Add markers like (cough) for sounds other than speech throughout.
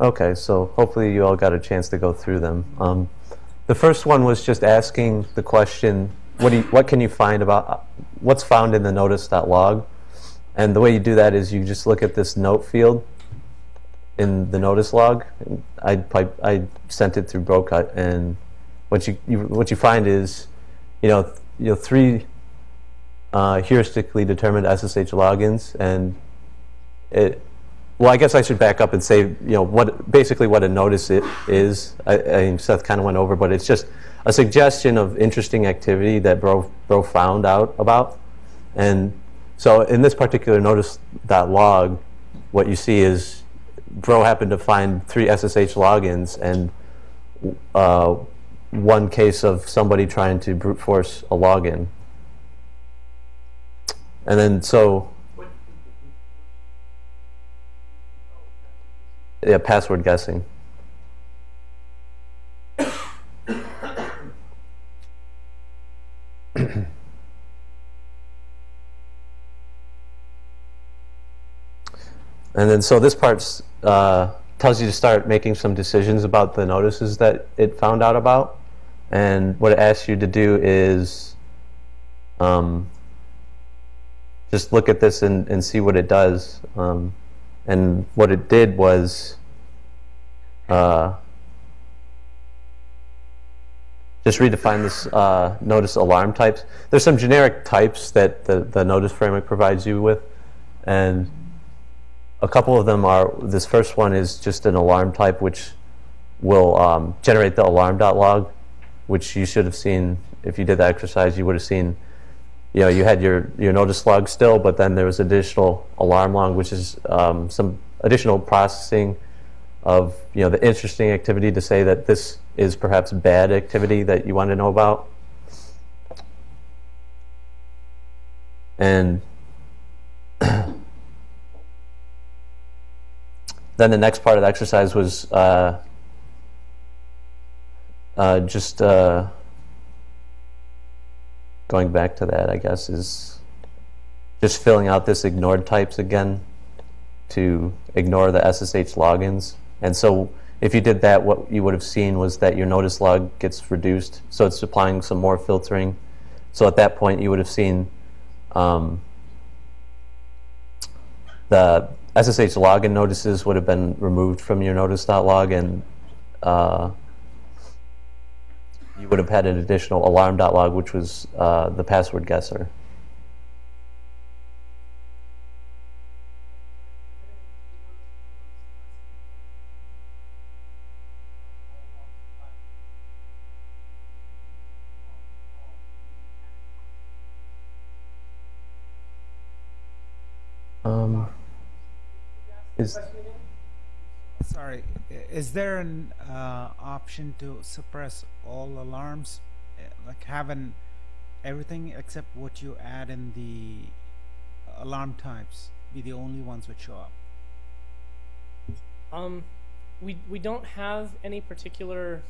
Okay, so hopefully you all got a chance to go through them. Um, the first one was just asking the question, what, do you, what can you find about, what's found in the notice.log? And the way you do that is you just look at this note field in the notice log. I, I sent it through Brocut, and what you, you, what you find is, you know, you know three uh, heuristically determined SSH logins, and it. Well, I guess I should back up and say, you know, what basically what a notice it is. I, I Seth kind of went over, but it's just a suggestion of interesting activity that Bro, Bro found out about, and so in this particular notice.log, what you see is Bro happened to find three SSH logins and uh, one case of somebody trying to brute force a login. And then so, yeah, password guessing. (coughs) And then so this part uh, tells you to start making some decisions about the notices that it found out about. And what it asks you to do is um, just look at this and, and see what it does. Um, and what it did was uh, just redefine this uh, notice alarm types. There's some generic types that the, the notice framework provides you with. And a couple of them are, this first one is just an alarm type which will um, generate the alarm.log, which you should have seen, if you did the exercise, you would have seen, you know, you had your, your notice log still, but then there was additional alarm log, which is um, some additional processing of, you know, the interesting activity to say that this is perhaps bad activity that you want to know about. And (clears throat) then the next part of the exercise was uh, uh, just uh, going back to that, I guess, is just filling out this ignored types again to ignore the SSH logins. And so if you did that, what you would have seen was that your notice log gets reduced. So it's applying some more filtering. So at that point, you would have seen um, the SSH login notices would have been removed from your notice.log and uh, you would have had an additional alarm.log, which was uh, the password guesser. Um, is Sorry, is there an uh, option to suppress all alarms, Uh, like having everything except what you add in the alarm types be the only ones which show up? Um, we we don't have any particular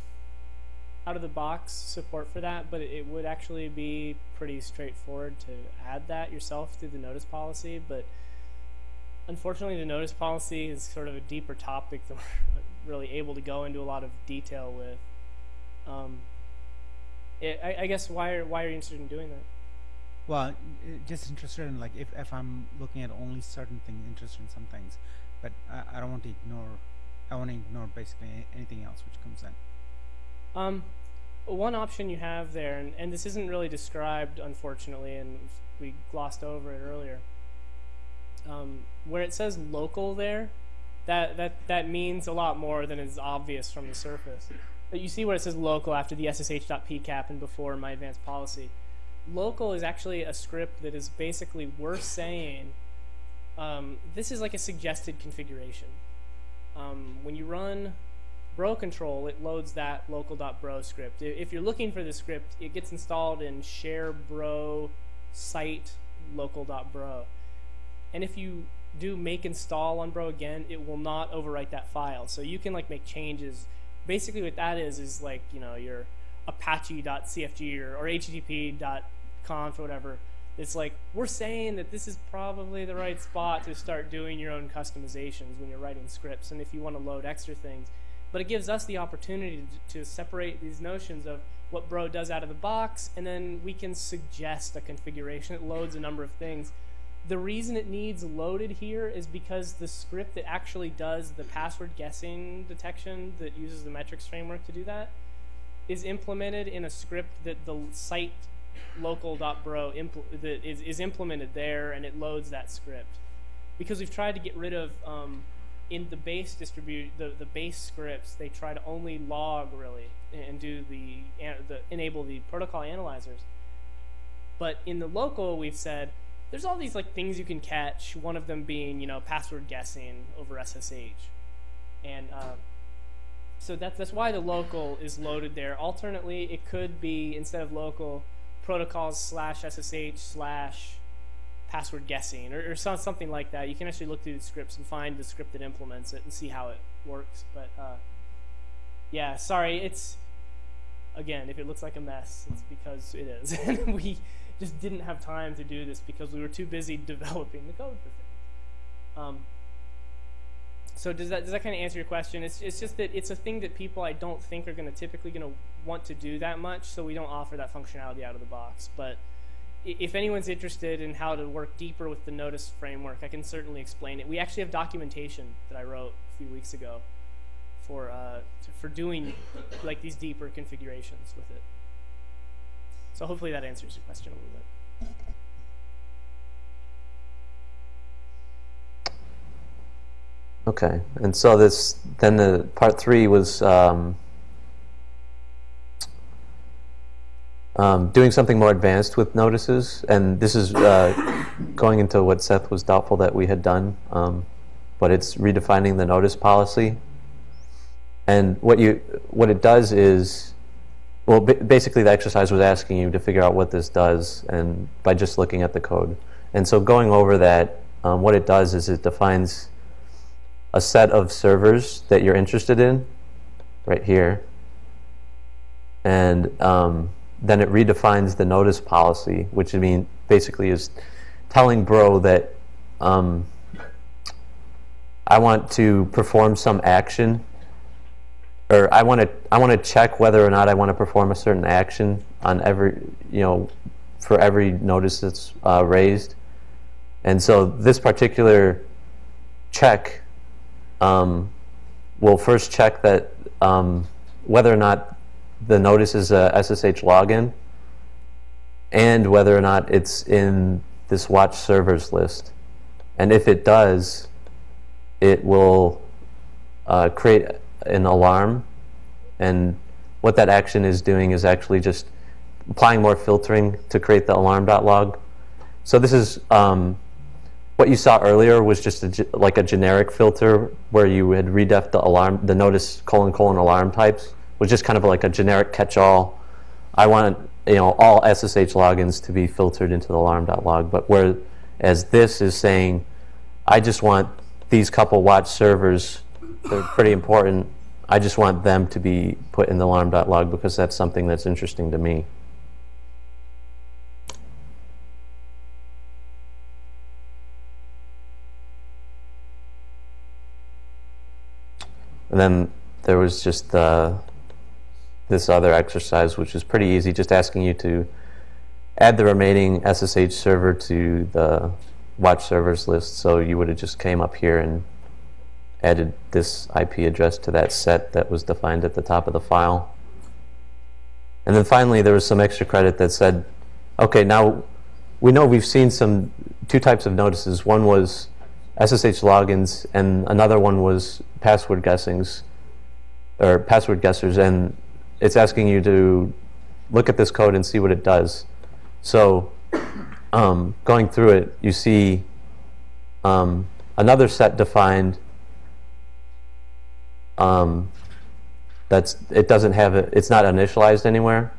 out of the box support for that, but it would actually be pretty straightforward to add that yourself through the notice policy. But unfortunately, the notice policy is sort of a deeper topic that (laughs) we're really able to go into a lot of detail with. Um, it, I, I guess why are why are you interested in doing that? Well, uh, just interested in like if, if I'm looking at only certain things, interested in some things, but I, I don't want to ignore. I want to ignore basically anything else which comes in. Um, one option you have there, and, and this isn't really described, unfortunately, and we glossed over it earlier. Um, where it says local there, that, that, that means a lot more than is obvious from the surface. But you see where it says local after the ssh.pcap and before my advanced policy. Local is actually a script that is basically we're saying um, this is like a suggested configuration. Um, when you run bro control, it loads that local.bro script. If you're looking for the script, it gets installed in share bro site local.bro. And if you do make install on bro again, it will not overwrite that file. So you can like make changes. Basically what that is is like, you know, your apache.cfg or, or http.conf or whatever It's like we're saying that this is probably the right spot to start doing your own customizations when you're writing scripts, and if you want to load extra things. But it gives us the opportunity to, to separate these notions of what Bro does out of the box, and then we can suggest a configuration that loads a number of things. The reason it needs loaded here is because the script that actually does the password guessing detection that uses the metrics framework to do that is implemented in a script that the site local.bro impl- that is, is implemented there and it loads that script. Because we've tried to get rid of um, in the base distribute the, the base scripts, they try to only log really and do the, the enable the protocol analyzers. But in the local, we've said there's all these like things you can catch. One of them being you know password guessing over SSH, and uh, so that's that's why the local is loaded there. Alternately, it could be instead of local protocols slash SSH slash password guessing or, or something like that. You can actually look through the scripts and find the script that implements it and see how it works. But uh, yeah, sorry, it's again, if it looks like a mess, it's because it is. (laughs) we just didn't have time to do this because we were too busy (laughs) developing the code for things. Um, so does that does that kind of answer your question? It's it's just that it's a thing that people I don't think are going to typically going to want to do that much, so we don't offer that functionality out of the box. But if anyone's interested in how to work deeper with the Notice framework, I can certainly explain it. We actually have documentation that I wrote a few weeks ago for uh, for doing like these deeper configurations with it. So hopefully that answers your question a little bit. Okay, and so this then the part three was um, um, doing something more advanced with notices, and this is uh, going into what Seth was doubtful that we had done, um, but it's redefining the notice policy. And what you what it does is, well, basically the exercise was asking you to figure out what this does, and by just looking at the code. And so going over that, um, what it does is it defines a set of servers that you're interested in, right here, and um, then it redefines the notice policy, which I mean basically is telling Bro that um, I want to perform some action, or I want to I want to check whether or not I want to perform a certain action on every you know for every notice that's uh, raised, and so this particular check um, will first check that um, whether or not the notice is a SSH login and whether or not it's in this watch servers list. And if it does, it will uh, create an alarm. And what that action is doing is actually just applying more filtering to create the alarm.log. So this is um, what you saw earlier was just a, like a generic filter where you had redef the alarm, the notice colon colon alarm types was just kind of like a generic catch-all. I want you know all SSH logins to be filtered into the alarm.log, but whereas this is saying, I just want these couple watch servers, they're pretty important. I just want them to be put in the alarm.log because that's something that's interesting to me. And then there was just the this other exercise, which is pretty easy, just asking you to add the remaining SSH server to the watch servers list. So you would have just came up here and added this IP address to that set that was defined at the top of the file. And then finally, there was some extra credit that said, okay, now we know we've seen some two types of notices. One was SSH logins, and another one was password guessings or password guessers. And it's asking you to look at this code and see what it does. So um, going through it, you see um, another set defined um, that's it doesn't have it, it's not initialized anywhere.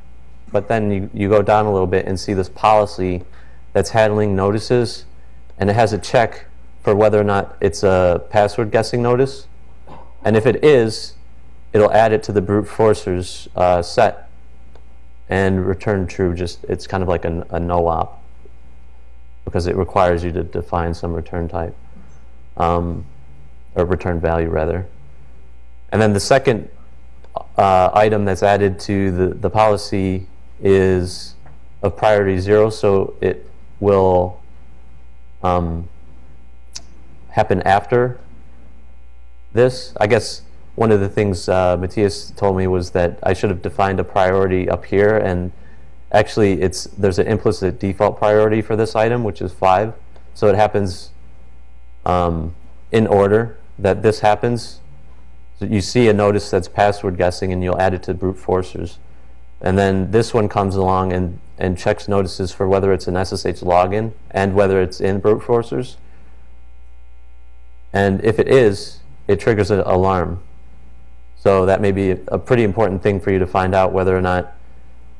But then you, you go down a little bit and see this policy that's handling notices, and it has a check for whether or not it's a password guessing notice. And if it is, it'll add it to the brute forcers uh, set and return true. Just it's kind of like a, a no op. because it requires you to define some return type, um, or return value rather. And then the second uh, item that's added to the, the policy is of priority zero, so it will um, happen after this. I guess one of the things uh, Matthias told me was that I should have defined a priority up here, and actually, it's there's an implicit default priority for this item, which is five. So it happens um, in order that this happens. So you see a notice that's password guessing, and you'll add it to brute forcers. And then this one comes along and, and checks notices for whether it's an SSH login and whether it's in brute forcers. And if it is, it triggers an alarm. So that may be a pretty important thing for you to find out whether or not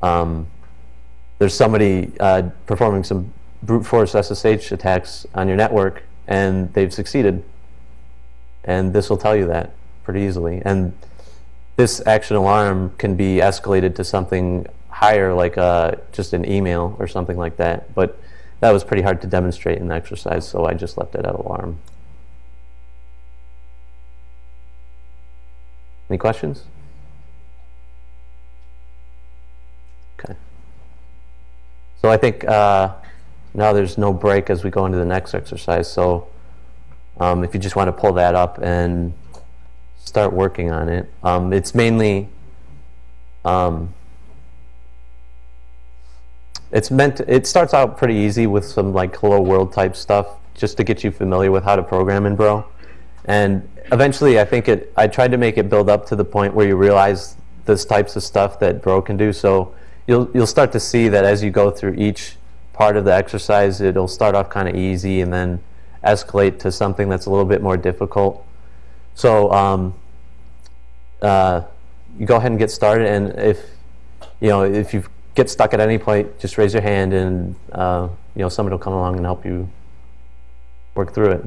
um, there's somebody uh, performing some brute force SSH attacks on your network and they've succeeded. And this will tell you that pretty easily. And this action alarm can be escalated to something higher, like uh, just an email or something like that. But that was pretty hard to demonstrate in the exercise, so I just left it at alarm. Any questions? Okay. So I think uh, now there's no break as we go into the next exercise. So um, if you just want to pull that up and start working on it, um, it's mainly um, it's meant to, it starts out pretty easy with some like hello world type stuff just to get you familiar with how to program in Bro. And eventually I think it I tried to make it build up to the point where you realize this types of stuff that Bro can do. So you'll you'll start to see that as you go through each part of the exercise, it'll start off kind of easy and then escalate to something that's a little bit more difficult. So um, uh, you go ahead and get started, and if you know if you get stuck at any point, just raise your hand, and uh, you know somebody will come along and help you work through it.